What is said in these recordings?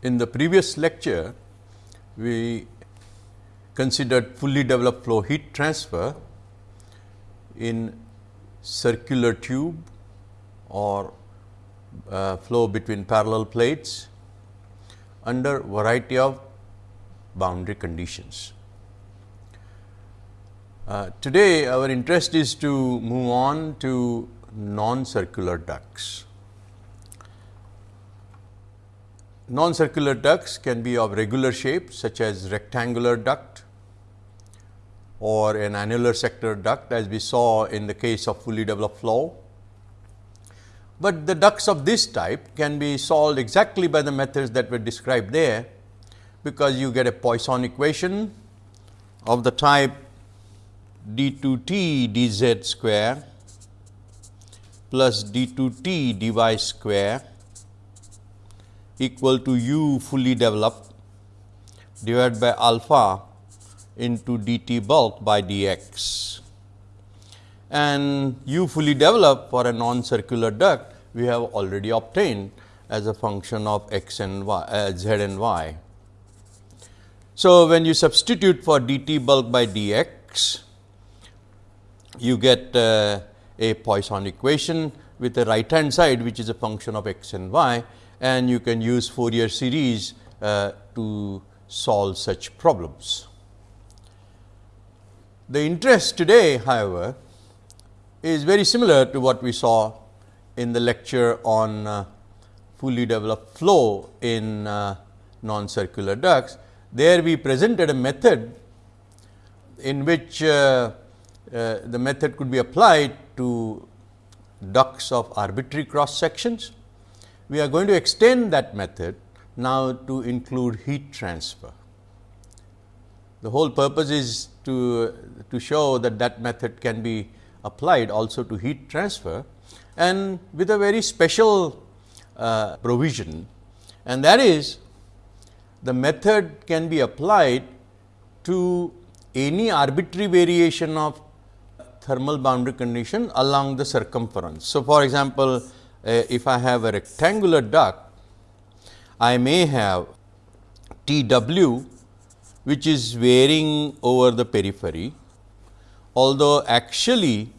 In the previous lecture, we considered fully developed flow heat transfer in circular tube or uh, flow between parallel plates under variety of boundary conditions. Uh, today, our interest is to move on to non-circular ducts. Non-circular ducts can be of regular shape such as rectangular duct or an annular sector duct as we saw in the case of fully developed flow. But the ducts of this type can be solved exactly by the methods that were described there, because you get a Poisson equation of the type d 2 t d z square plus d 2 t d y square equal to u fully developed divided by alpha into dt bulk by dx. And u fully developed for a non-circular duct we have already obtained as a function of x and y uh, z and y. So, when you substitute for dt bulk by dx, you get uh, a Poisson equation with the right hand side which is a function of x and y and you can use Fourier series uh, to solve such problems. The interest today however, is very similar to what we saw in the lecture on uh, fully developed flow in uh, non-circular ducts. There we presented a method in which uh, uh the method could be applied to ducts of arbitrary cross sections we are going to extend that method now to include heat transfer. The whole purpose is to, to show that that method can be applied also to heat transfer and with a very special uh, provision and that is the method can be applied to any arbitrary variation of thermal boundary condition along the circumference. So, for example, Uh, if I have a rectangular duct, I may have T w which is varying over the periphery, although actually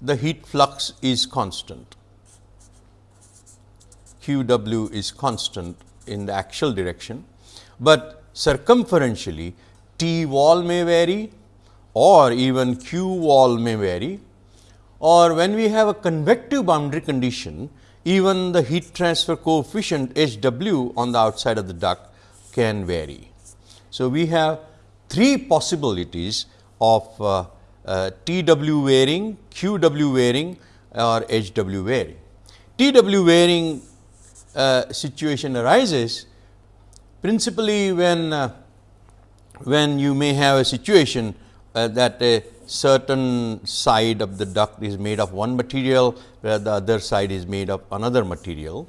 the heat flux is constant. Q w is constant in the axial direction, but circumferentially T wall may vary or even Q wall may vary or when we have a convective boundary condition, even the heat transfer coefficient H w on the outside of the duct can vary. So, we have three possibilities of uh, uh, T w varying, Q w varying or H w varying. T w varying uh, situation arises principally when, uh, when you may have a situation uh, that a certain side of the duct is made of one material, where the other side is made of another material.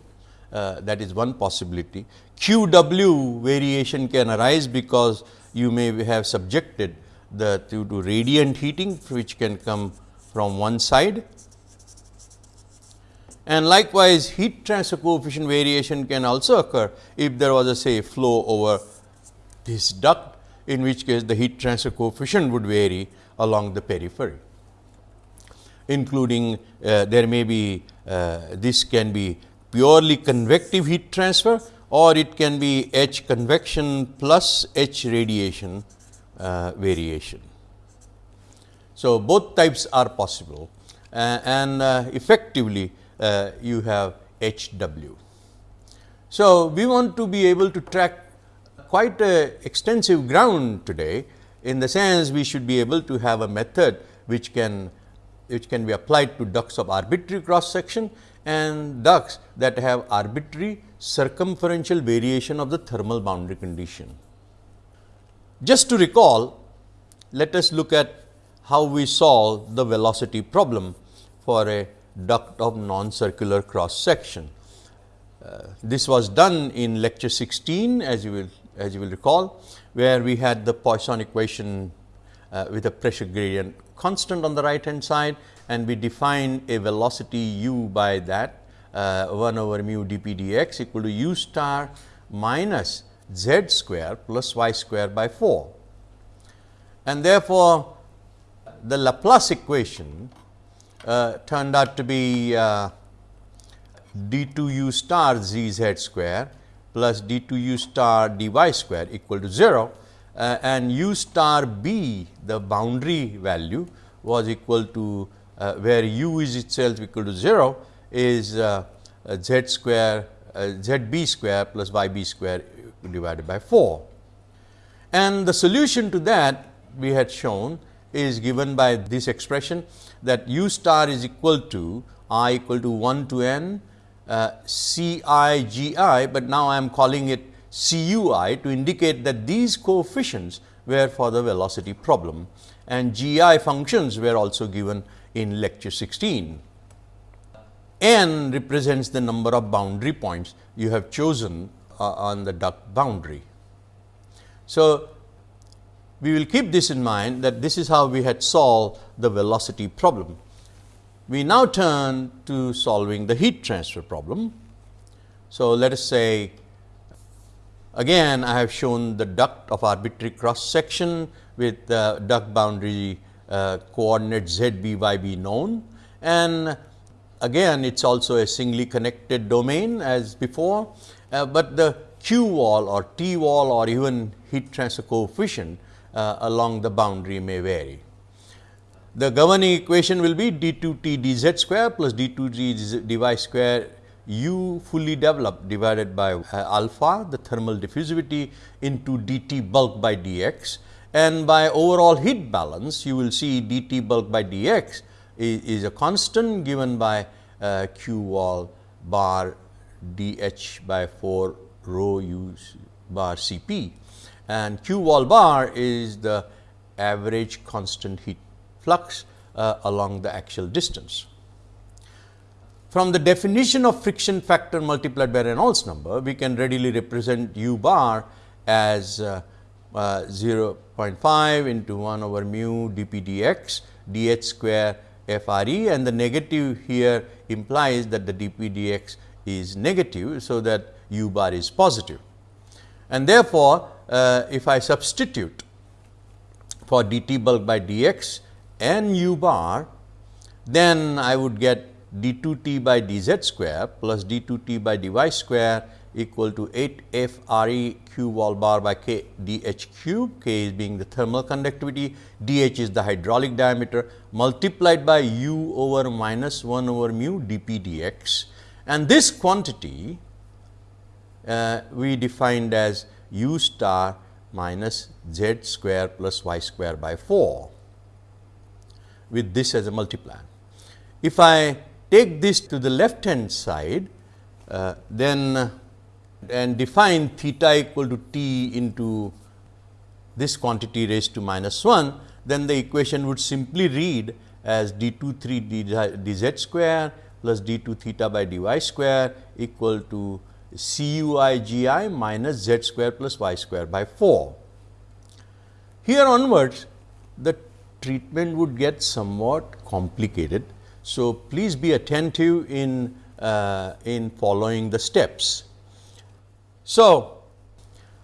Uh, that is one possibility. Q w variation can arise because you may have subjected the to, to radiant heating which can come from one side and likewise heat transfer coefficient variation can also occur if there was a say flow over this duct in which case the heat transfer coefficient would vary along the periphery, including uh, there may be uh, this can be purely convective heat transfer or it can be H convection plus H radiation uh, variation. So, both types are possible uh, and uh, effectively uh, you have H w. So, we want to be able to track quite a extensive ground today in the sense we should be able to have a method which can which can be applied to ducts of arbitrary cross section and ducts that have arbitrary circumferential variation of the thermal boundary condition. Just to recall, let us look at how we solve the velocity problem for a duct of non-circular cross section. Uh, this was done in lecture 16 as you will as you will recall where we had the Poisson equation uh, with a pressure gradient constant on the right hand side and we define a velocity u by that uh, 1 over mu dp dx equal to u star minus z square plus y square by 4. And therefore, the Laplace equation uh, turned out to be uh, d 2 u star z z square plus d 2 u star dy square equal to 0 uh, and u star b the boundary value was equal to uh, where u is itself equal to 0 is uh, uh, z square z b square plus y b square divided by 4. And the solution to that we had shown is given by this expression that u star is equal to i equal to 1 to n uh, c i g i, but now I am calling it c u i to indicate that these coefficients were for the velocity problem and g i functions were also given in lecture 16. n represents the number of boundary points you have chosen uh, on the duct boundary. So, we will keep this in mind that this is how we had solved the velocity problem. We now turn to solving the heat transfer problem. So, let us say again I have shown the duct of arbitrary cross section with the duct boundary uh, coordinate z b y b known and again it is also a singly connected domain as before, uh, but the q wall or t wall or even heat transfer coefficient uh, along the boundary may vary. The governing equation will be d 2 t d z square plus d 2 g dy square u fully developed divided by uh, alpha the thermal diffusivity into d t bulk by d x and by overall heat balance you will see d t bulk by d x is, is a constant given by uh, q wall bar d h by 4 rho u bar C p. And q wall bar is the average constant heat flux uh, along the axial distance. From the definition of friction factor multiplied by Reynolds number, we can readily represent u bar as uh, uh, 0.5 into 1 over mu dp dx dh square f r e and the negative here implies that the dp dx is negative. So, that u bar is positive and therefore, uh, if I substitute for dt bulk by dx and u bar, then I would get d 2 t by d z square plus d 2 t by dy square equal to 8 f r e q wall bar by k d h cube, k is being the thermal conductivity, d h is the hydraulic diameter multiplied by u over minus 1 over mu d p d x. And this quantity uh, we defined as u star minus z square plus y square by 4 with this as a multiplier. If I take this to the left hand side, uh, then and define theta equal to t into this quantity raised to minus 1, then the equation would simply read as d 2 3 d z square plus d 2 theta by dy square equal to c u i g i minus z square plus y square by 4. Here onwards the treatment would get somewhat complicated. So, please be attentive in, uh, in following the steps. So,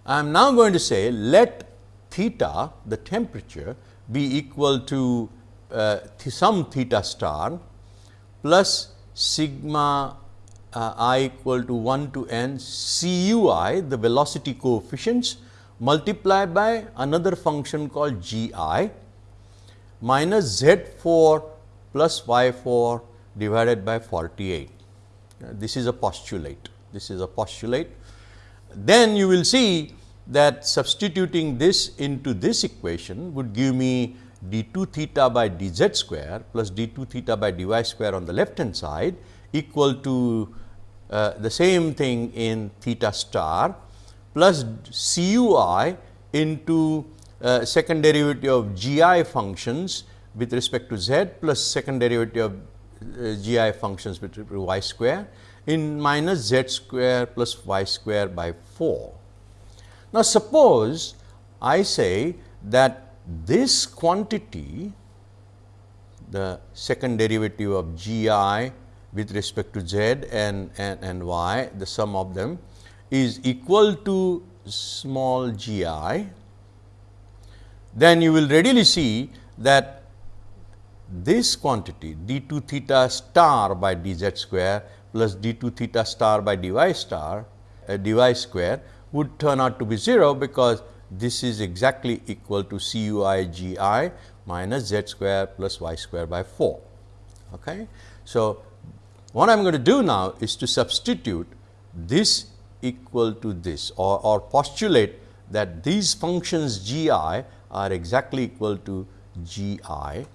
I am now going to say let theta the temperature be equal to uh, th some theta star plus sigma uh, i equal to 1 to n c u i the velocity coefficients multiplied by another function called g i minus z 4 plus y 4 divided by 48. Uh, this is a postulate. This is a postulate. Then you will see that substituting this into this equation would give me d 2 theta by d z square plus d 2 theta by dy square on the left hand side equal to uh, the same thing in theta star plus c u i into uh, second derivative of g i functions with respect to z plus second derivative of uh, g i functions with respect to y square in minus z square plus y square by 4. Now, suppose I say that this quantity the second derivative of g i with respect to z and, and, and y, the sum of them is equal to small g i, then you will readily see that this quantity d 2 theta star by d z square plus d 2 theta star by d y star uh, d y square would turn out to be 0, because this is exactly equal to c u i g i minus z square plus y square by 4. Okay. So, what I am going to do now is to substitute this equal to this or, or postulate that these functions g i are exactly equal to g i.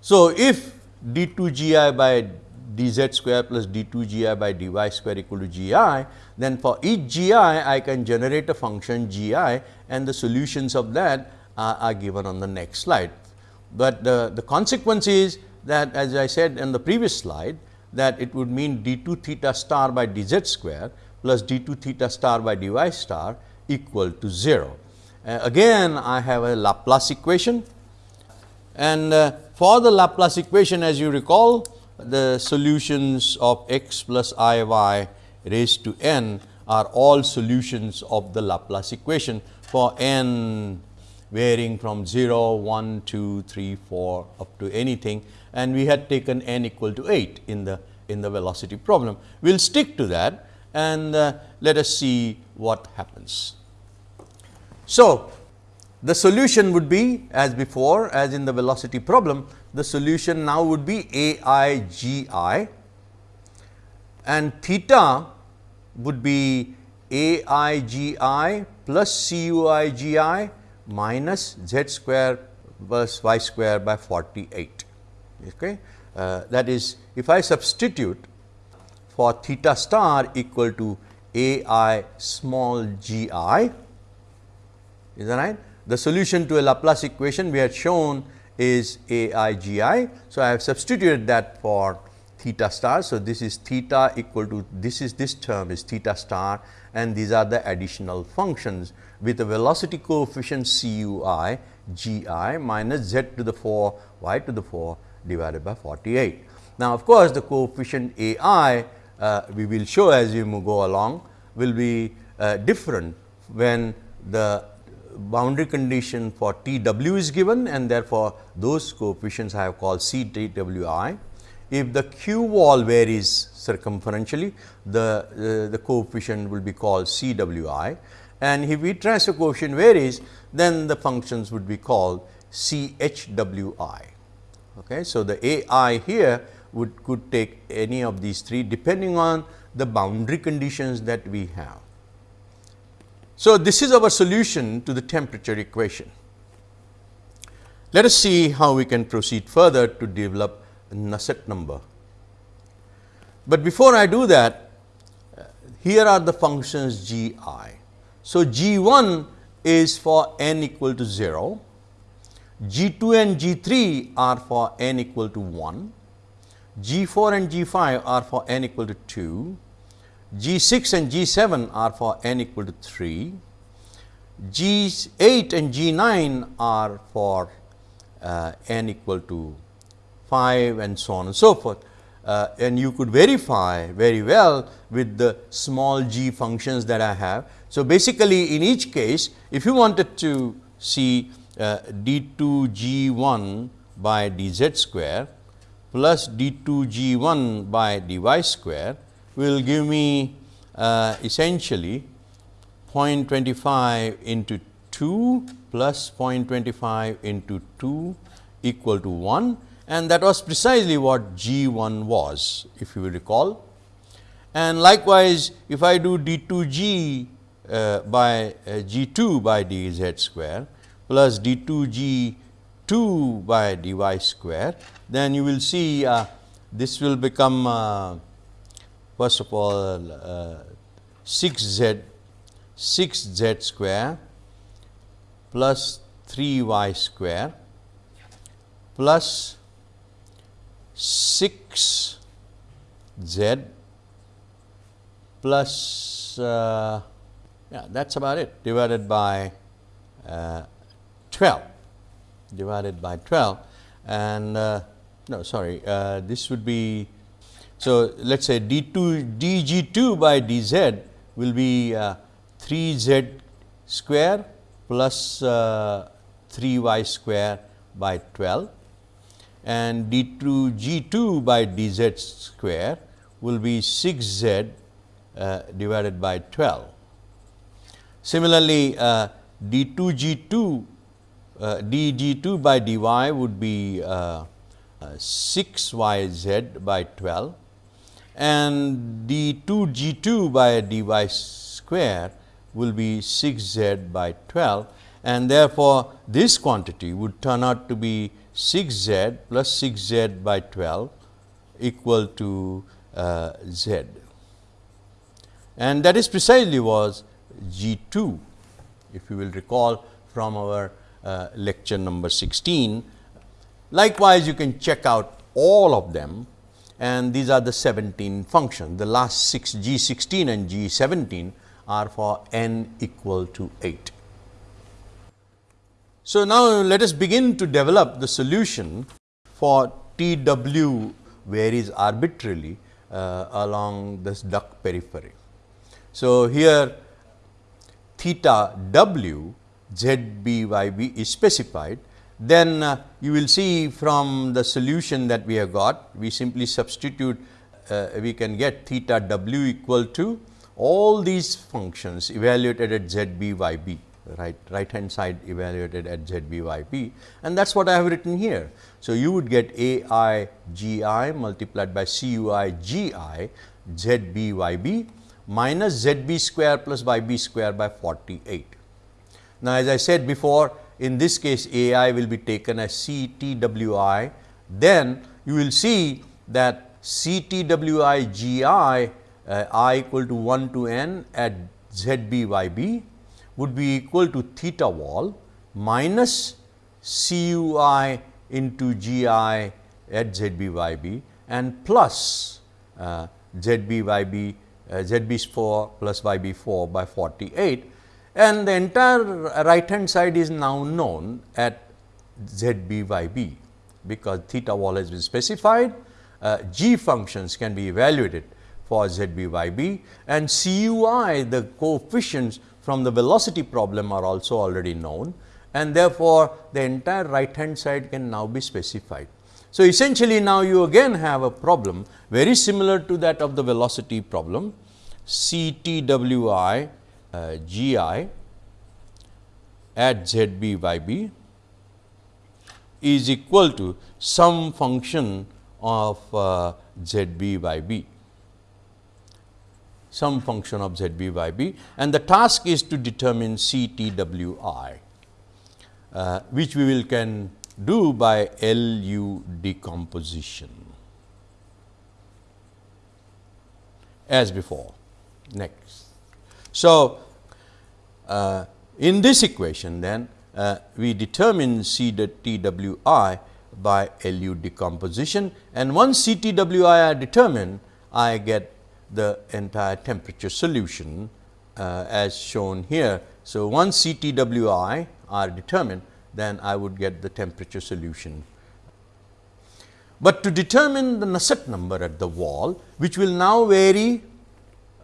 So, if d 2 g i by d z square plus d 2 g i by d y square equal to g i, then for each g i, I can generate a function g i and the solutions of that are, are given on the next slide. But the, the consequence is that as I said in the previous slide that it would mean d 2 theta star by d z square plus d 2 theta star by d y star equal to 0. Uh, again I have a Laplace equation and uh, for the Laplace equation as you recall the solutions of x plus i y raised to n are all solutions of the Laplace equation for n varying from 0, 1, 2, 3, 4 up to anything and we had taken n equal to 8 in the in the velocity problem. We will stick to that and uh, let us see what happens. So, the solution would be as before as in the velocity problem, the solution now would be a i g i and theta would be a i g i plus c u i g i minus z square plus y square by 48. Okay. Uh, that is if I substitute for theta star equal to a i small g i is that right. The solution to a Laplace equation we had shown is a i g i. So, I have substituted that for theta star. So, this is theta equal to this is this term is theta star and these are the additional functions with a velocity coefficient c u i g i minus z to the 4 y to the 4 divided by 48. Now, of course, the coefficient a i uh, we will show as we go along will be uh, different when the boundary condition for T w is given and therefore, those coefficients I have called C T w i. If the q wall varies circumferentially, the, uh, the coefficient will be called C w i and if V transfer coefficient varies, then the functions would be called C h w i. Okay. So, the a i here would could take any of these three depending on the boundary conditions that we have. So, this is our solution to the temperature equation. Let us see how we can proceed further to develop Nusselt number. But before I do that, uh, here are the functions g i. So, g 1 is for n equal to 0, g 2 and g 3 are for n equal to 1, g 4 and g 5 are for n equal to 2, G 6 and G 7 are for n equal to 3, G 8 and G 9 are for uh, n equal to 5 and so on and so forth. Uh, and you could verify very well with the small g functions that I have. So, basically in each case if you wanted to see uh, d 2 g 1 by d z square plus d 2 g 1 by d y square will give me uh, essentially 0.25 into 2 plus 0.25 into 2 equal to 1 and that was precisely what G 1 was if you recall. And likewise, if I do d 2 g uh, by uh, G 2 by d z square plus d 2 g 2 by d y square, then you will see uh, this will become uh, first of all uh, 6 z 6 z square plus 3 y square plus 6 z plus uh, yeah that is about it. Divided by uh, 12 divided by 12 and uh, no sorry uh, this would be so let us say d 2 d g 2 by d z will be uh, 3 z square plus uh, 3 y square by 12 and d 2 g 2 by d z square will be 6 z uh, divided by 12. Similarly, d 2 g 2 uh, d g 2 by d y would be uh, uh, 6 y z by 12 and d 2 g 2 by d y square will be 6 z by 12 and therefore, this quantity would turn out to be 6 z plus 6 z by 12 equal to uh, z and that is precisely was G 2 if you will recall from our uh, lecture number 16. Likewise, you can check out all of them and these are the 17 functions. The last 6 G 16 and G 17 are for n equal to 8. So, now let us begin to develop the solution for T w varies arbitrarily uh, along this duct periphery. So, here theta w z b y b is specified then uh, you will see from the solution that we have got we simply substitute uh, we can get theta w equal to all these functions evaluated at z b y b right right hand side evaluated at z b y b and that is what I have written here. So, you would get a i g i multiplied by c u i g i z b y b minus z b square plus y b square by 48. Now, as I said before in this case a i will be taken as c t w i. Then you will see that c t w i g i uh, i equal to 1 to n at z b y b would be equal to theta wall minus c u i into g i at z b y b and plus uh, z b y b uh, z b is 4 plus y b 4 by 48 and the entire right hand side is now known at z b y b because theta wall has been specified. Uh, g functions can be evaluated for z b y b. And c u i the coefficients from the velocity problem are also already known. And therefore, the entire right hand side can now be specified. So, essentially now you again have a problem very similar to that of the velocity problem. C T W I uh, G I at Z B by is equal to some function of uh, Z B by some function of z b by and the task is to determine C T W I, uh, which we will can do by LU decomposition as before. Next. So, uh, in this equation then uh, we determine C T W I by LU decomposition and once C T W I are determined I get the entire temperature solution uh, as shown here. So, once C T W I are determined then I would get the temperature solution. But to determine the Nusselt number at the wall which will now vary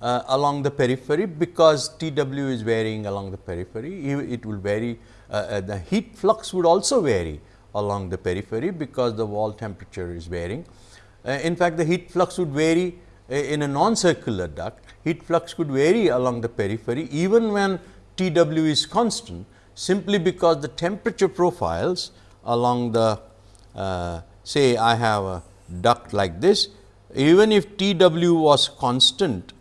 uh, along the periphery because T w is varying along the periphery, it will vary uh, uh, the heat flux would also vary along the periphery because the wall temperature is varying. Uh, in fact, the heat flux would vary uh, in a non-circular duct, heat flux could vary along the periphery even when T w is constant simply because the temperature profiles along the uh, say I have a duct like this. Even if T w was constant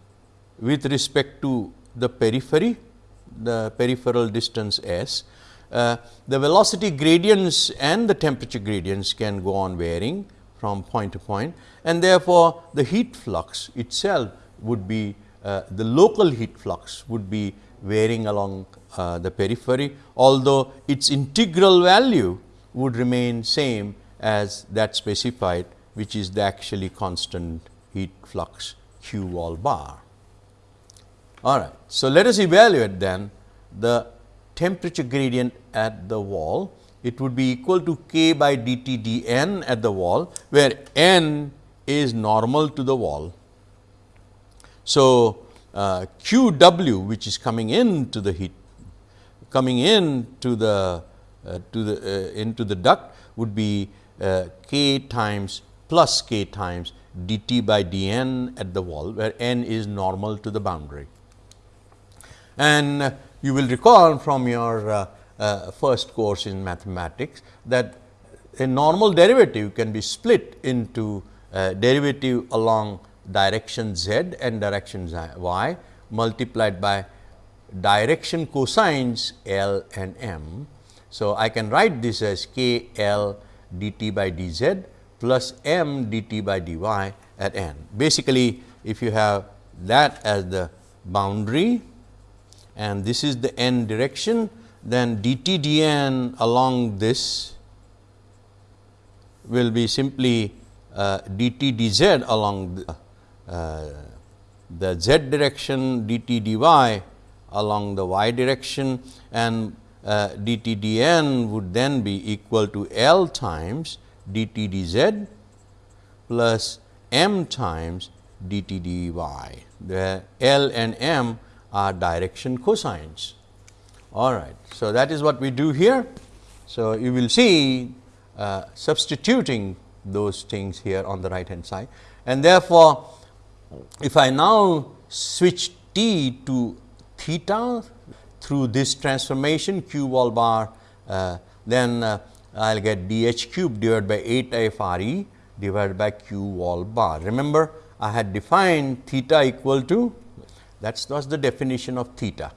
with respect to the periphery, the peripheral distance s, uh, the velocity gradients and the temperature gradients can go on varying from point to point and therefore, the heat flux itself would be uh, the local heat flux would be varying along uh, the periphery, although its integral value would remain same as that specified which is the actually constant heat flux q wall bar. All right. So, let us evaluate then the temperature gradient at the wall it would be equal to k by dt dn at the wall, where n is normal to the wall. So, uh, q w which is coming into the heat coming in to the uh, to the uh, into the duct would be uh, k times plus k times dt by dn at the wall, where n is normal to the boundary. And you will recall from your uh, uh, first course in mathematics that a normal derivative can be split into derivative along direction z and direction y multiplied by direction cosines L and M. So, I can write this as k L dt by dz plus m dt by dy at n. Basically, if you have that as the boundary and this is the n direction, then d t d n along this will be simply uh, dt dz along the, uh, the z direction d t d y along the y direction and uh, dt dn would then be equal to L times d t d z plus m times d t d y. The L and m are direction cosines. All right. So, that is what we do here. So, you will see uh, substituting those things here on the right hand side and therefore, if I now switch t to theta through this transformation q wall bar, uh, then uh, I will get d h cube divided by 8 f r e divided by q wall bar. Remember I had defined theta equal to that was the definition of theta.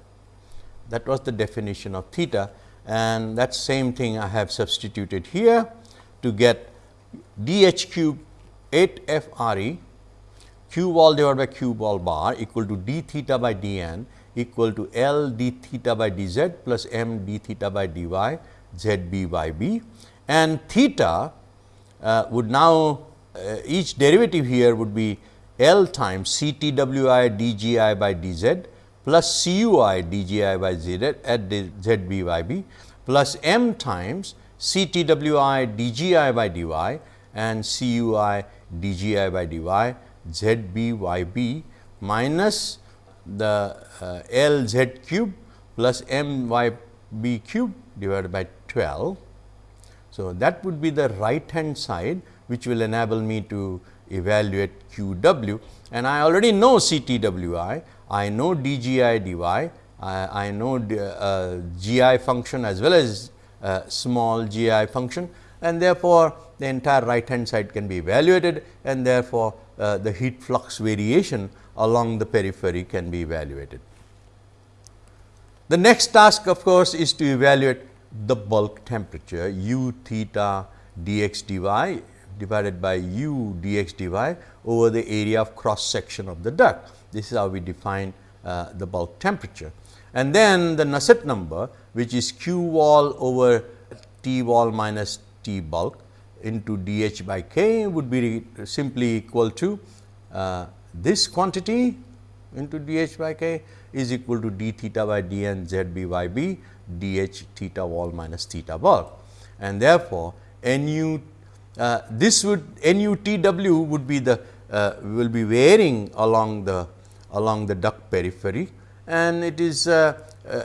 That was the definition of theta and that same thing I have substituted here to get d h cube 8 f r e q wall divided by q wall bar equal to d theta by d n equal to L d theta by d z plus m d theta by dy z b y b and theta uh, would now uh, each derivative here would be L times C T W I d g i by d z plus C u i d g i by z at z b y b plus m times C T W i d g i by d y and C u i d g i by d y z b y b minus the uh, L z cube plus m y b cube divided by 12. So, that would be the right hand side which will enable me to evaluate q w. And I already know C t w i, know d g i know uh, g i function as well as uh, small g i function. And therefore, the entire right hand side can be evaluated. And therefore, uh, the heat flux variation along the periphery can be evaluated. The next task of course, is to evaluate the bulk temperature u theta dx dy divided by u dx dy over the area of cross section of the duct. This is how we define uh, the bulk temperature. And then the Nusselt number which is q wall over T wall minus T bulk into dH by K would be simply equal to uh, this quantity into dH by K is equal to d theta by d n z b y b dH theta wall minus theta bulk. And therefore, nu uh, this would NUTW would be the uh, will be varying along the along the duct periphery and it is uh, uh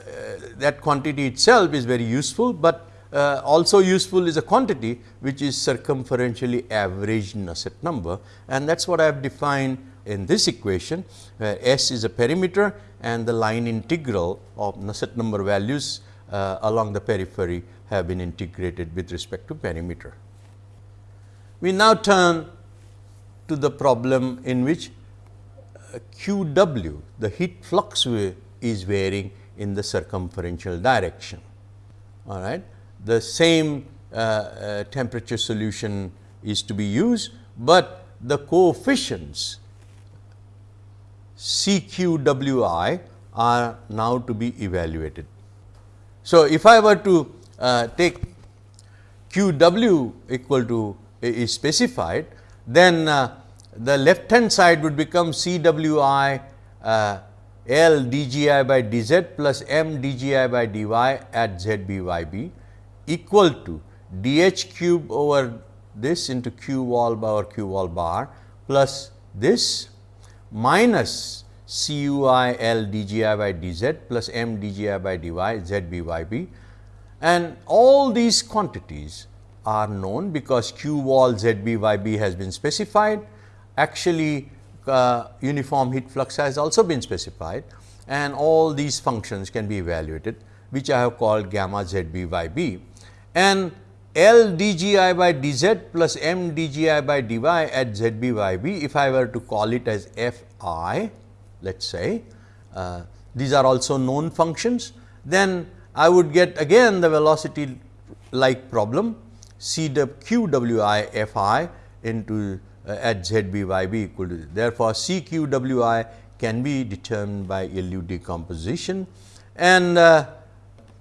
that quantity itself is very useful, but uh, also useful is a quantity which is circumferentially average Nusselt number and that is what I have defined in this equation where S is a perimeter and the line integral of Nusselt number values along the periphery have been integrated with respect to perimeter. We now turn to the problem in which uh, Q w the heat flux is varying in the circumferential direction. All right. The same uh, uh, temperature solution is to be used, but the coefficients CQWI are now to be evaluated. So, if I were to uh, take QW equal to is specified, then uh, the left hand side would become CWI uh, L by dz plus M dGi by dy at ZBYB equal to d h cube over this into q wall bar q wall bar plus this minus c u i l d g i by d z plus m d g i by d y z b y b. And all these quantities are known because q wall z b y b has been specified. Actually, uh, uniform heat flux has also been specified and all these functions can be evaluated which I have called gamma z b y b. And L d g i by d z plus m d g i by d y at z b y b if I were to call it as f i let us say uh, these are also known functions then I would get again the velocity like problem C w q w i f i into uh, at z b y b equal to therefore, C q w i can be determined by LU decomposition. And uh,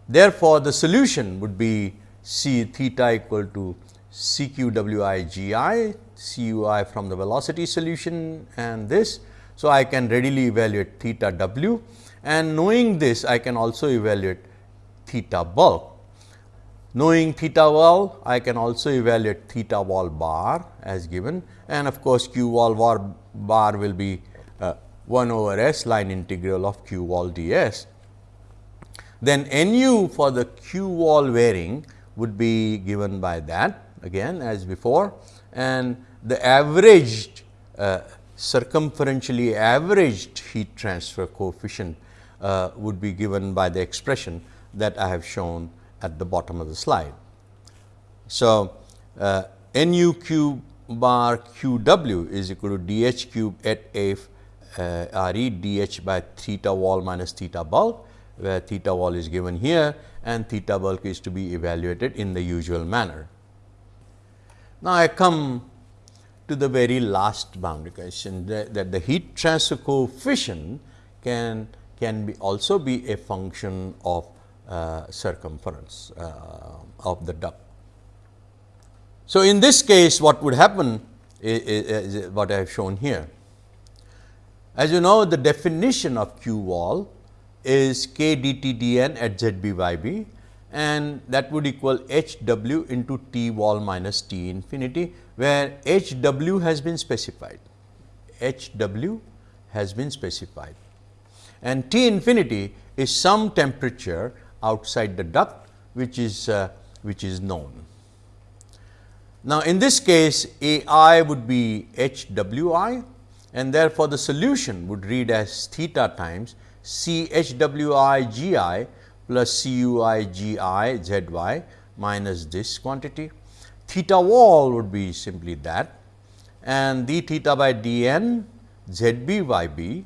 therefore, the solution would be C theta equal to C q w i g i C u i from the velocity solution and this. So, I can readily evaluate theta w. And knowing this I can also evaluate theta bulk Knowing theta wall, I can also evaluate theta wall bar as given and of course, q wall bar, bar will be uh, 1 over s line integral of q wall ds. Then nu for the q wall varying would be given by that again as before and the averaged uh, circumferentially averaged heat transfer coefficient uh, would be given by the expression that I have shown at the bottom of the slide. So, uh, nu cube bar q w is equal to d h cube at f uh, r e d h by theta wall minus theta bulk, where theta wall is given here and theta bulk is to be evaluated in the usual manner. Now, I come to the very last boundary condition that, that the heat transfer coefficient can can be also be a function of circumference uh, of the duct. So, in this case what would happen is, is what I have shown here. As you know the definition of Q wall is k dt dn at z b y b and that would equal h w into t wall minus t infinity, where h w has been specified, h w has been specified and T infinity is some temperature outside the duct which is uh, which is known. Now, in this case A i would be h w i and therefore, the solution would read as theta times C h w i g i plus C u i g i z y minus this quantity. Theta wall would be simply that and d theta by d n z b y b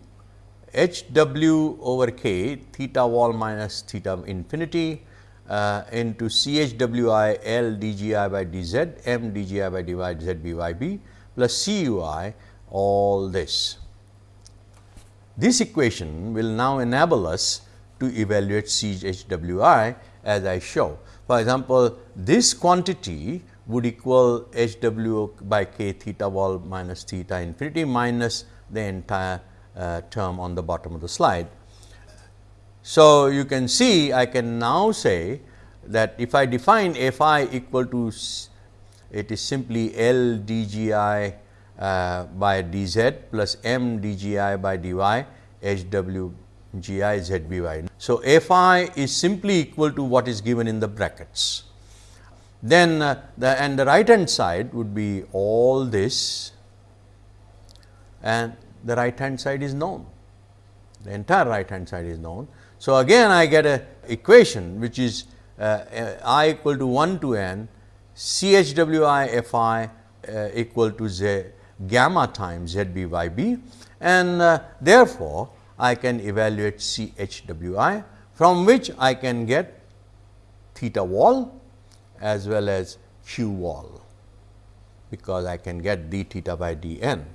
h w over k theta wall minus theta infinity uh, into c h w i l d g i by d z m d g i by d y z b y b plus c u i all this. This equation will now enable us to evaluate c h w i as I show. For example, this quantity would equal h w by k theta wall minus theta infinity minus the entire uh, term on the bottom of the slide. So, you can see I can now say that if I define f i equal to it is simply L d g i uh, by d z plus m d g i by d y h w g i z b y. So, f i is simply equal to what is given in the brackets. Then uh, the and the right hand side would be all this and the right hand side is known, the entire right hand side is known. So, again I get a equation which is uh, i equal to 1 to n C h w i f i uh, equal to z gamma times z b y b and uh, therefore, I can evaluate C h w i from which I can get theta wall as well as q wall because I can get d theta by d n.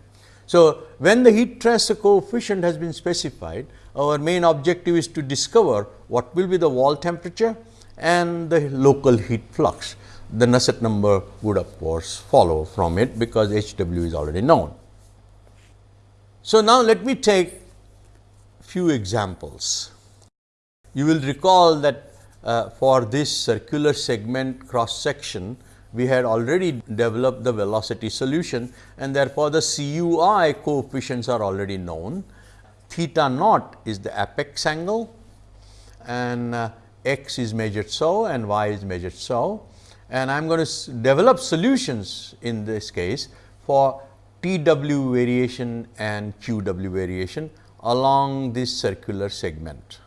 So, when the heat transfer coefficient has been specified, our main objective is to discover what will be the wall temperature and the local heat flux. The Nusselt number would of course follow from it because H w is already known. So, now let me take few examples. You will recall that uh, for this circular segment cross section we had already developed the velocity solution and therefore, the CUI coefficients are already known. Theta naught is the apex angle and uh, x is measured so and y is measured so. And I am going to develop solutions in this case for TW variation and QW variation along this circular segment.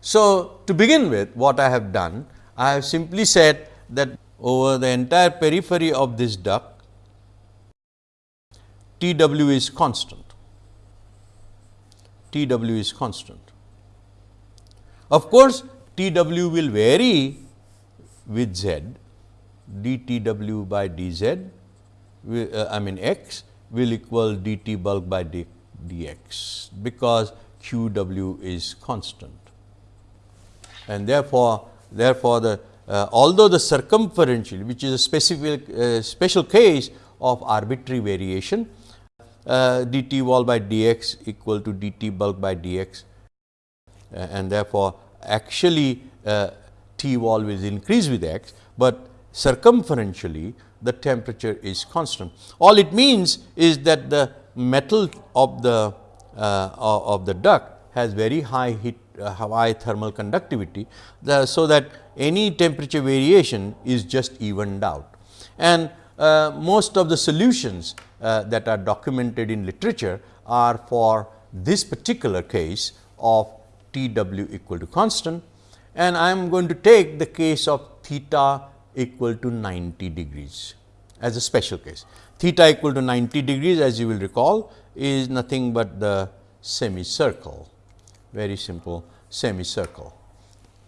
So, to begin with what I have done, I have simply said that over the entire periphery of this duct, T w is constant, T w is constant. Of course, T w will vary with z, d T w by d z, uh, I mean x will equal d t bulk by d, dx, because q w is constant. And therefore, therefore, the uh, although the circumferential which is a specific uh, special case of arbitrary variation uh, dt wall by dx equal to dt bulk by dx uh, and therefore, actually uh, T wall will increase with x, but circumferentially the temperature is constant. All it means is that the metal of the uh, of the duct has very high heat high thermal conductivity, the, so that any temperature variation is just evened out. And uh, most of the solutions uh, that are documented in literature are for this particular case of T w equal to constant and I am going to take the case of theta equal to 90 degrees as a special case. Theta equal to 90 degrees as you will recall is nothing but the semicircle, very simple semicircle.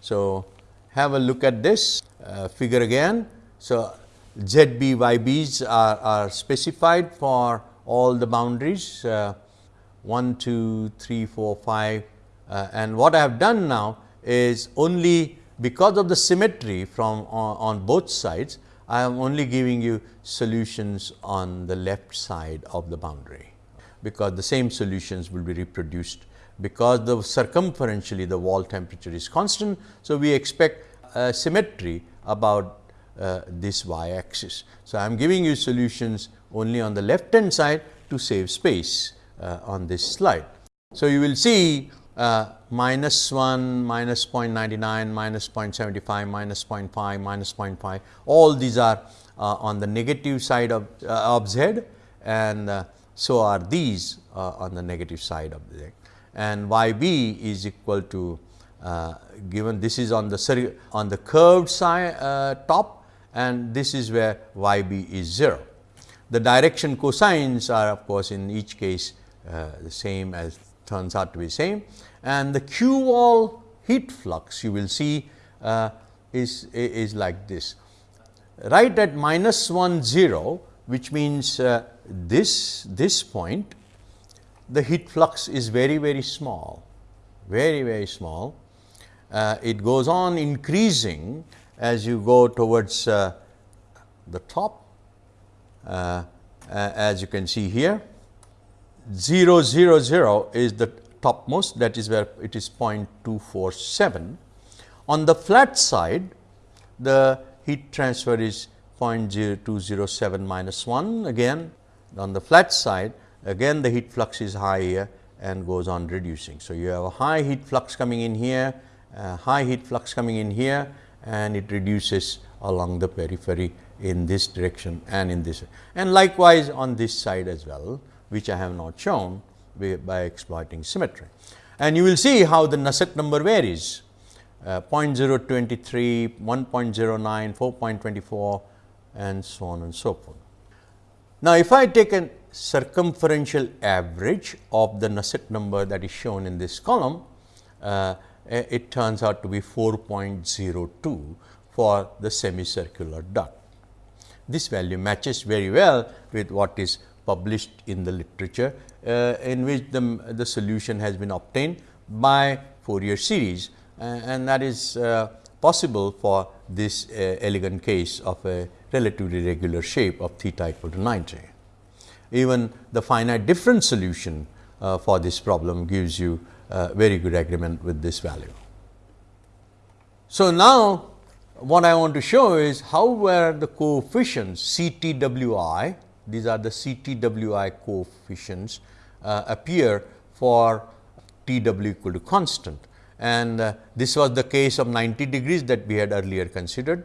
So, have a look at this uh, figure again. So, Z b y b's are, are specified for all the boundaries uh, 1, 2, 3, 4, 5 uh, and what I have done now is only because of the symmetry from on, on both sides, I am only giving you solutions on the left side of the boundary, because the same solutions will be reproduced because the circumferentially the wall temperature is constant. So, we expect symmetry about uh, this y axis. So, I am giving you solutions only on the left hand side to save space uh, on this slide. So, you will see uh, minus 1, minus 0.99, minus 0.75, minus 0.5, minus 0.5 all these are uh, on the negative side of, uh, of z and so are these on the negative side of z and y b is equal to uh, given this is on the on the curved side top and this is where y b is 0. The direction cosines are of course, in each case the same as turns out to be same and the Q wall heat flux you will see uh, is, is like this. Right at minus 1 0 which means uh, this, this point the heat flux is very very small, very very small. Uh, it goes on increasing as you go towards uh, the top uh, as you can see here 0 0 0 is the topmost that is where it is 0.247. On the flat side the heat transfer is 0.0207 minus 1 again on the flat side again the heat flux is high here and goes on reducing. So, you have a high heat flux coming in here, high heat flux coming in here and it reduces along the periphery in this direction and in this and likewise on this side as well which I have not shown by exploiting symmetry. And you will see how the Nusselt number varies uh, 0.023, 1.09, 4.24 and so on and so forth. Now, if I take a circumferential average of the Nusselt number that is shown in this column, uh, it turns out to be 4.02 for the semicircular duct. This value matches very well with what is published in the literature uh, in which the, the solution has been obtained by Fourier series uh, and that is uh, possible for this elegant case of a relatively regular shape of theta equal to 90. Even the finite difference solution for this problem gives you very good agreement with this value. So, now what I want to show is how were the coefficients CTWI, these are the CTWI coefficients uh, appear for TW equal to constant and uh, this was the case of 90 degrees that we had earlier considered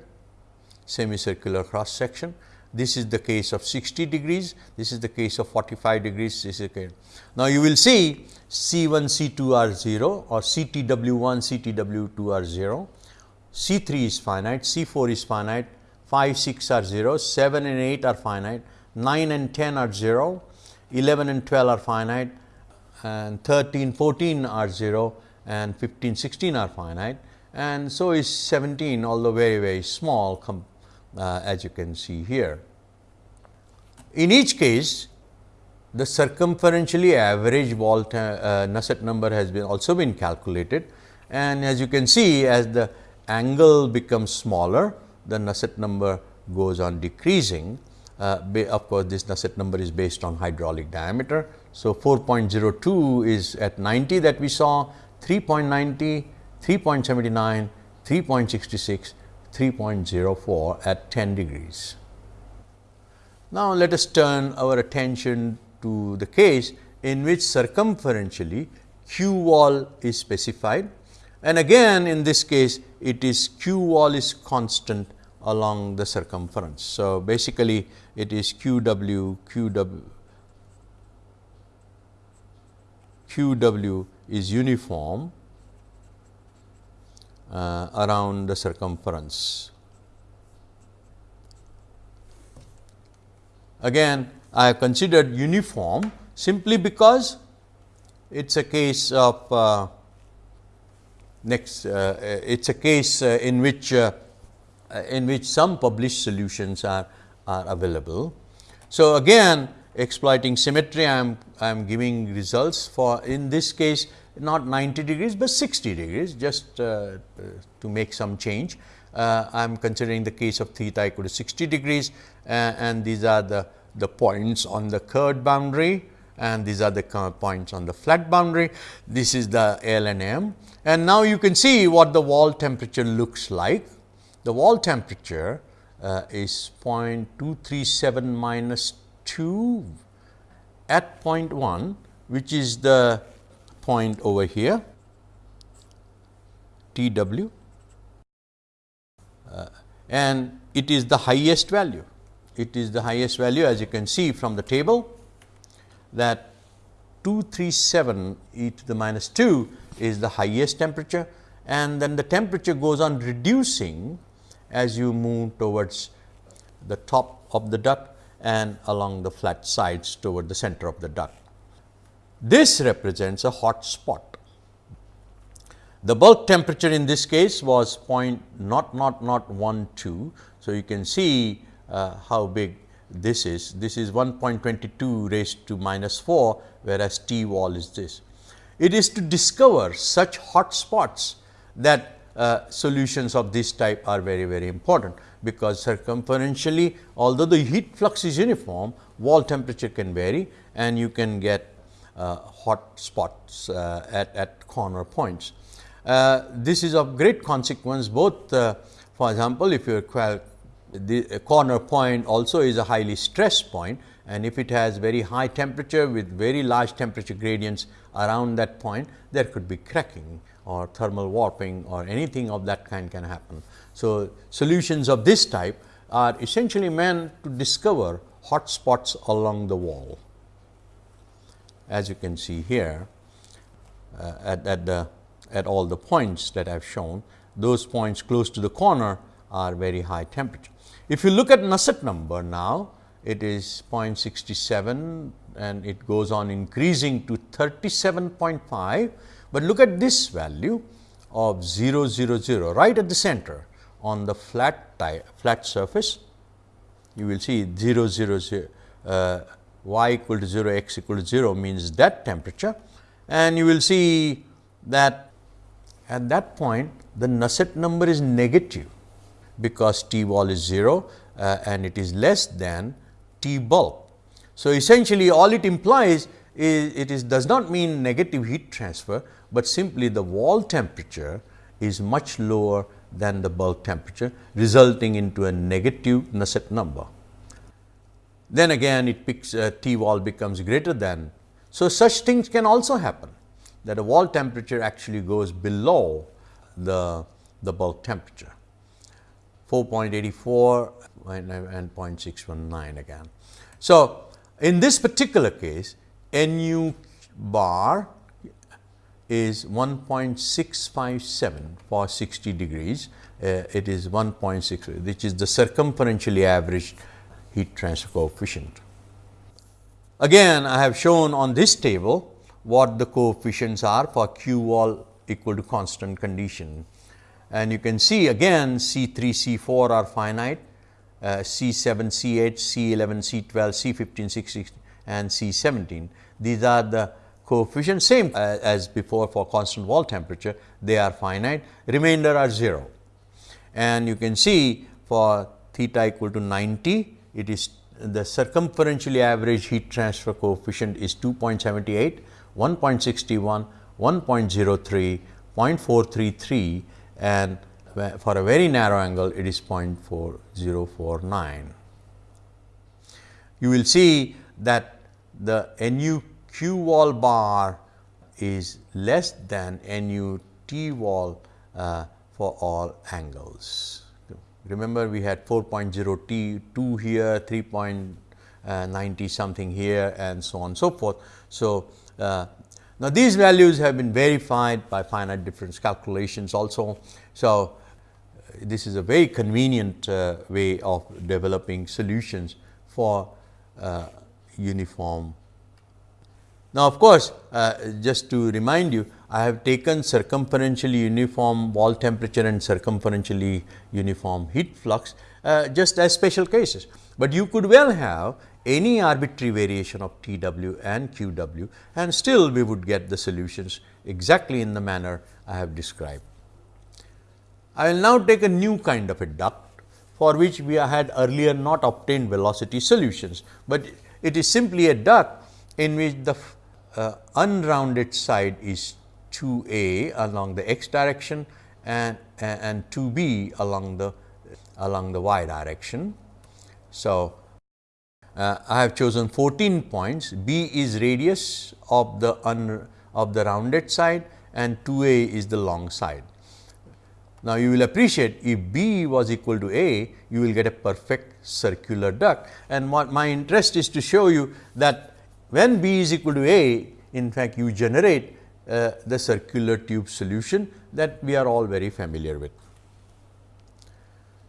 semicircular cross section. This is the case of 60 degrees, this is the case of 45 degrees. This is okay. Now, you will see C 1, C 2 are 0 or C T W 1, C T W 2 are 0, C 3 is finite, C 4 is finite, 5, 6 are 0, 7 and 8 are finite, 9 and 10 are 0, 11 and 12 are finite and 13, 14 are 0 and 15, 16 are finite and so is 17 although very very small uh, as you can see here. In each case the circumferentially average wall uh, Nusselt number has been also been calculated and as you can see as the angle becomes smaller the Nusselt number goes on decreasing. Uh, of course, this Nusselt number is based on hydraulic diameter. So, 4.02 is at 90 that we saw 3.90, 3.79, 3.66 3.04 at 10 degrees. Now, let us turn our attention to the case in which circumferentially q wall is specified and again in this case it is q wall is constant along the circumference. So, basically it is q w q w q w is uniform uh, around the circumference. Again I have considered uniform simply because it is a case of uh, next uh, it is a case uh, in which uh, in which some published solutions are, are available. So, again exploiting symmetry I am I am giving results for in this case not 90 degrees, but 60 degrees just uh, to make some change. Uh, I am considering the case of theta equal to 60 degrees uh, and these are the, the points on the curved boundary and these are the points on the flat boundary. This is the L and M and now you can see what the wall temperature looks like. The wall temperature uh, is 0.237 minus 2 at 0.1 which is the point over here T w Uh, and it is the highest value. It is the highest value as you can see from the table that 237 e to the minus 2 is the highest temperature and then the temperature goes on reducing as you move towards the top of the duct and along the flat sides toward the center of the duct. This represents a hot spot. The bulk temperature in this case was point not not not 12. So, you can see uh, how big this is. This is 1.22 raised to minus 4, whereas T wall is this. It is to discover such hot spots that uh, solutions of this type are very very important, because circumferentially although the heat flux is uniform, wall temperature can vary and you can get uh, hot spots uh, at, at corner points. Uh, this is of great consequence both for example, if your the corner point also is a highly stressed point and if it has very high temperature with very large temperature gradients around that point, there could be cracking or thermal warping or anything of that kind can happen. So, solutions of this type are essentially meant to discover hot spots along the wall as you can see here uh, at, at, the at all the points that I have shown, those points close to the corner are very high temperature. If you look at Nusselt number now, it is 0.67 and it goes on increasing to 37.5, but look at this value of 0, 0, 0 right at the center on the flat flat surface. You will see 0, 0, 0 uh, y equal to 0, x equal to 0 means that temperature and you will see that at that point the Nusselt number is negative because T wall is 0 uh, and it is less than T bulk. So, essentially all it implies is it is does not mean negative heat transfer, but simply the wall temperature is much lower than the bulk temperature resulting into a negative Nusselt number. Then again it picks uh, T wall becomes greater than. So, such things can also happen that a wall temperature actually goes below the, the bulk temperature 4.84 and, and 0.619 again. So, in this particular case Nu bar is 1.657 for 60 degrees, uh, it is 1.6 which is the circumferentially averaged heat transfer coefficient. Again I have shown on this table what the coefficients are for Q wall equal to constant condition. And you can see again C 3, C 4 are finite, uh, C 7, C 8, C 11, C 12, C 15, C 16 and C 17. These are the coefficients same uh, as before for constant wall temperature, they are finite, remainder are 0. And you can see for theta equal to 90, it is the circumferentially average heat transfer coefficient is 2.78, 1.61, 1.03, 0.433 and for a very narrow angle it is 0.4049. You will see that the NU Q wall bar is less than NU T wall uh, for all angles. Remember we had 4.0 T 2 here, 3.90 something here and so on and so forth. So, uh, now these values have been verified by finite difference calculations also. So, this is a very convenient uh, way of developing solutions for uh, uniform now, of course, uh, just to remind you, I have taken circumferentially uniform wall temperature and circumferentially uniform heat flux uh, just as special cases, but you could well have any arbitrary variation of T w and Q w and still we would get the solutions exactly in the manner I have described. I will now take a new kind of a duct for which we had earlier not obtained velocity solutions, but it is simply a duct in which the uh, unrounded side is 2 a along the x direction and, and 2 b along the along the y direction. So, uh, I have chosen 14 points b is radius of the un, of the rounded side and 2 a is the long side. Now, you will appreciate if b was equal to a, you will get a perfect circular duct and what my interest is to show you that when B is equal to A, in fact, you generate uh, the circular tube solution that we are all very familiar with.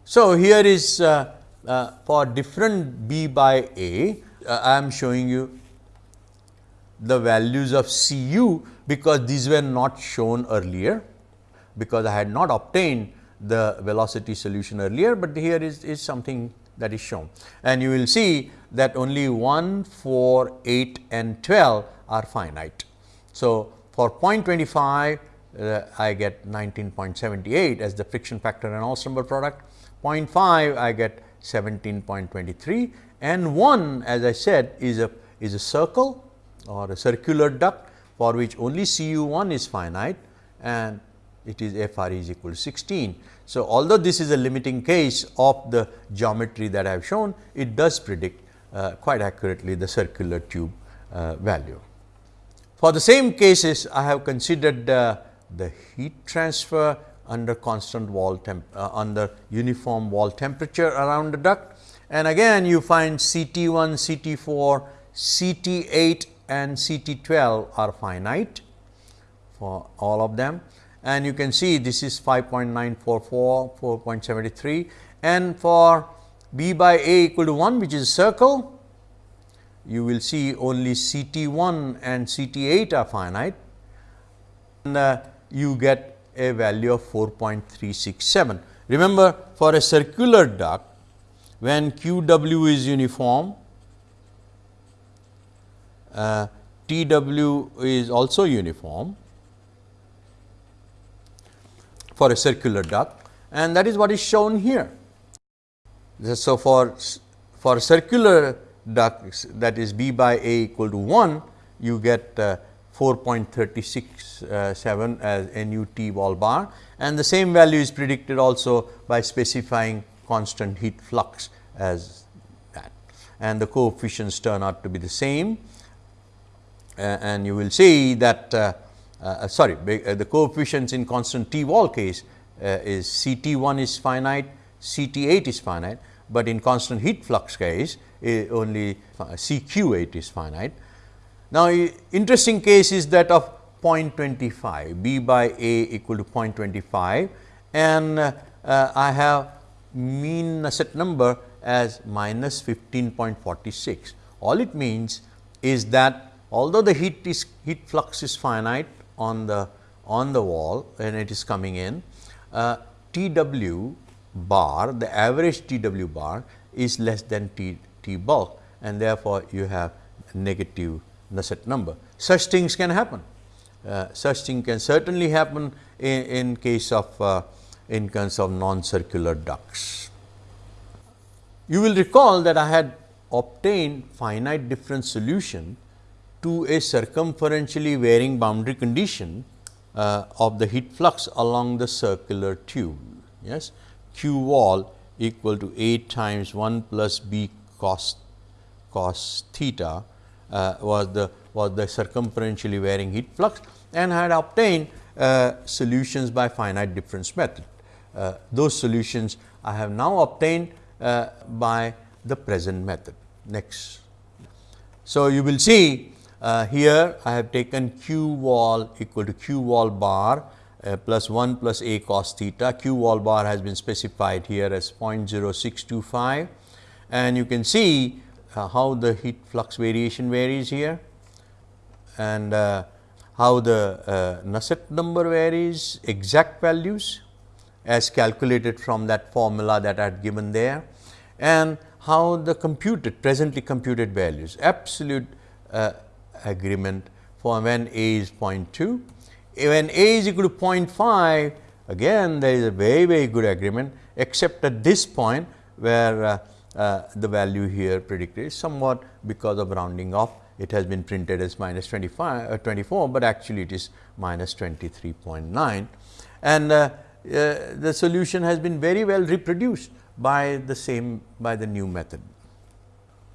So, here is uh, uh, for different B by A, uh, I am showing you the values of C u because these were not shown earlier, because I had not obtained the velocity solution earlier, but here is, is something that is shown. And you will see that only 1, 4, 8 and 12 are finite. So, for 0.25 uh, I get 19.78 as the friction factor and ensemble product, 0.5 I get 17.23 and 1 as I said is a is a circle or a circular duct for which only Cu 1 is finite and it is F r is equal to 16. So, although this is a limiting case of the geometry that I have shown, it does predict uh, quite accurately the circular tube uh, value. For the same cases, I have considered uh, the heat transfer under constant wall temp uh, under uniform wall temperature around the duct. And again you find CT 1, CT 4, CT 8 and CT 12 are finite for all of them. And you can see this is 5.944, 4.73 and for b by a equal to 1 which is circle, you will see only C T 1 and C T 8 are finite. And uh, you get a value of 4.367. Remember for a circular duct when Q w is uniform, uh, T w is also uniform for a circular duct and that is what is shown here. So, for, for circular duct that is B by A equal to 1, you get uh, 4.367 as NUT wall bar. And the same value is predicted also by specifying constant heat flux as that. And the coefficients turn out to be the same. Uh, and you will see that uh, uh, sorry uh, the coefficients in constant T wall case uh, is C T 1 is finite, C T 8 is finite, but in constant heat flux case only C Q 8 is finite. Now, interesting case is that of 0.25 B by A equal to 0.25 and uh, I have mean Nusselt number as minus 15.46. All it means is that although the heat is heat flux is finite on the on the wall and it is coming in, uh, T w bar the average T w bar is less than T, T bulk and therefore, you have negative Nusselt number. Such things can happen. Uh, such thing can certainly happen in, in case of uh, in case of non-circular ducts. You will recall that I had obtained finite difference solution to a circumferentially varying boundary condition uh, of the heat flux along the circular tube. Yes, Q wall equal to A times 1 plus B cos cos theta was the was the circumferentially varying heat flux and had obtained uh, solutions by finite difference method. Uh, those solutions I have now obtained uh, by the present method. Next. So, you will see uh, here I have taken q wall equal to q wall bar uh, plus 1 plus a cos theta. q wall bar has been specified here as 0.0625 and you can see uh, how the heat flux variation varies here and uh, how the uh, Nusselt number varies exact values as calculated from that formula that I had given there and how the computed presently computed values absolute uh, agreement for when A is 0.2. When A is equal to 0.5, again there is a very, very good agreement, except at this point where uh, the value here predicted is somewhat because of rounding off. It has been printed as minus 25, uh, 24, but actually it is minus 23.9. And uh, uh, the solution has been very well reproduced by the same by the new method.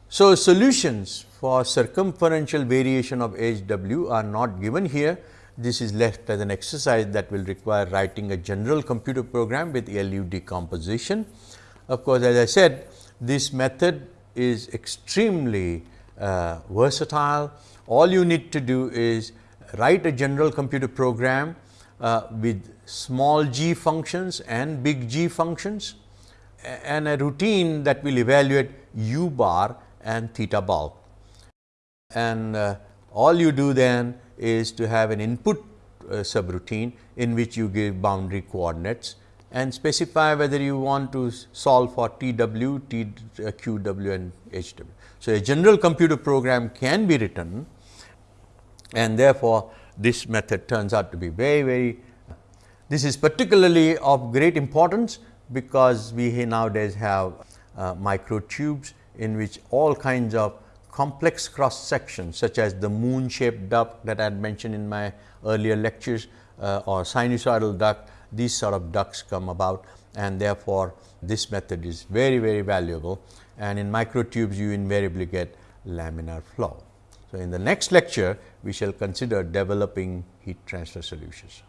So, solutions for circumferential variation of H w are not given here. This is left as an exercise that will require writing a general computer program with LU decomposition. Of course, as I said this method is extremely uh, versatile. All you need to do is write a general computer program uh, with small g functions and big G functions and a routine that will evaluate u bar and theta bulk. And uh, all you do then is to have an input uh, subroutine in which you give boundary coordinates and specify whether you want to solve for T w, T uh, q w and H w. So, a general computer program can be written and therefore, this method turns out to be very, very this is particularly of great importance because we nowadays have uh, microtubes in which all kinds of complex cross sections such as the moon shaped duct that I had mentioned in my earlier lectures uh, or sinusoidal duct, these sort of ducts come about and therefore, this method is very very valuable and in microtubes you invariably get laminar flow. So, in the next lecture we shall consider developing heat transfer solutions.